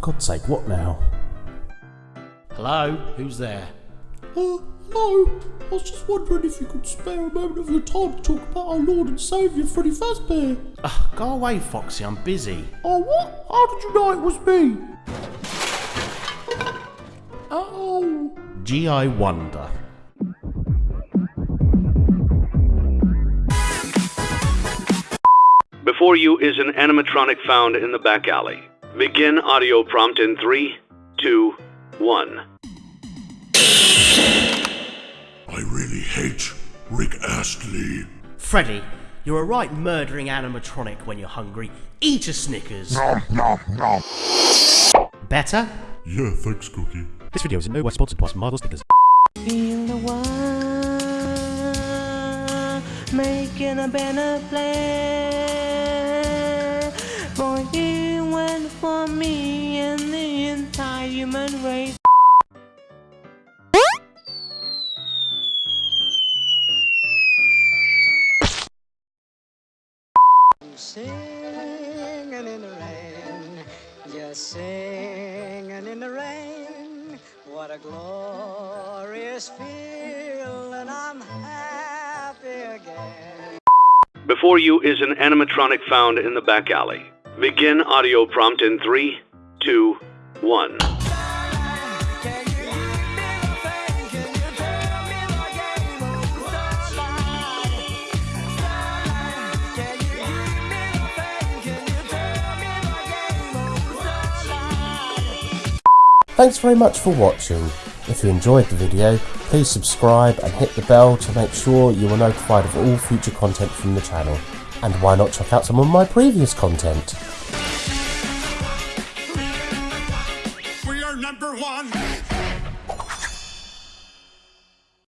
God's sake, what now? Hello? Who's there? Uh, hello. I was just wondering if you could spare a moment of your time to talk about our Lord and Saviour Freddy Fazbear. Ugh, go away, Foxy, I'm busy. Oh, what? How did you know it was me? Oh. G.I. Wonder. Before you is an animatronic found in the back alley. Begin audio prompt in three, two, one. I really hate Rick Astley. Freddy, you're a right murdering animatronic when you're hungry. Eat a Snickers. Nom, nom, nom. Better? Yeah, thanks, Cookie. This video is in no way sponsored by Marvel Stickers. Feel the one making a better plan for you and for me and the entire human race. Singing in the rain, just singing in the rain. What a glorious feeling, I'm happy again. Before you is an animatronic found in the back alley. Begin audio prompt in three, two, one. Thanks very much for watching. If you enjoyed the video, please subscribe and hit the bell to make sure you are notified of all future content from the channel. And why not check out some of my previous content? We are number one.